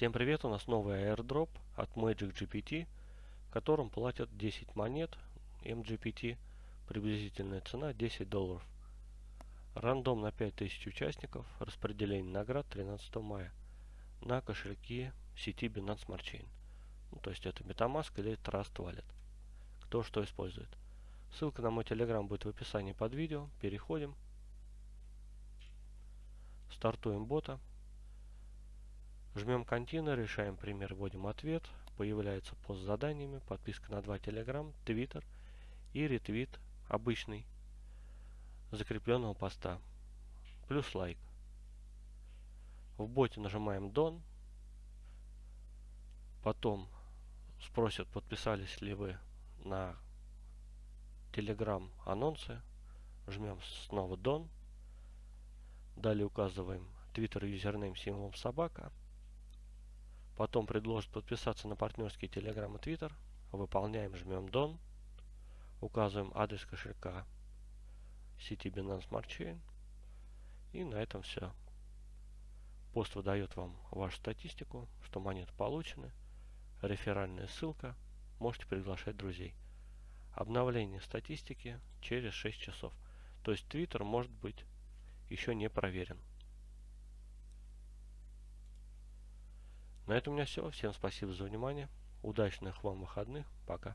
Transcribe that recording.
Всем привет, у нас новый airdrop от Magic GPT, которым платят 10 монет MGPT, приблизительная цена 10 долларов. Рандом на 5000 участников, распределение наград 13 мая на кошельки сети Binance Smart Chain. Ну, то есть это MetaMask или Trust Wallet. Кто что использует. Ссылка на мой Telegram будет в описании под видео. Переходим. Стартуем бота. Жмем контейнер, решаем пример, вводим ответ. Появляется пост с заданиями, подписка на 2 Telegram, Twitter и ретвит обычный закрепленного поста. Плюс лайк. В боте нажимаем Done. Потом спросят, подписались ли вы на Telegram анонсы. Жмем снова Done. Далее указываем Twitter юзернейм символом собака. Потом предложит подписаться на партнерский Telegram и Twitter. Выполняем, жмем Done. Указываем адрес кошелька сети Binance Smart Chain. И на этом все. Пост выдает вам вашу статистику, что монеты получены. Реферальная ссылка. Можете приглашать друзей. Обновление статистики через 6 часов. То есть Twitter может быть еще не проверен. На этом у меня все. Всем спасибо за внимание. Удачных вам выходных. Пока.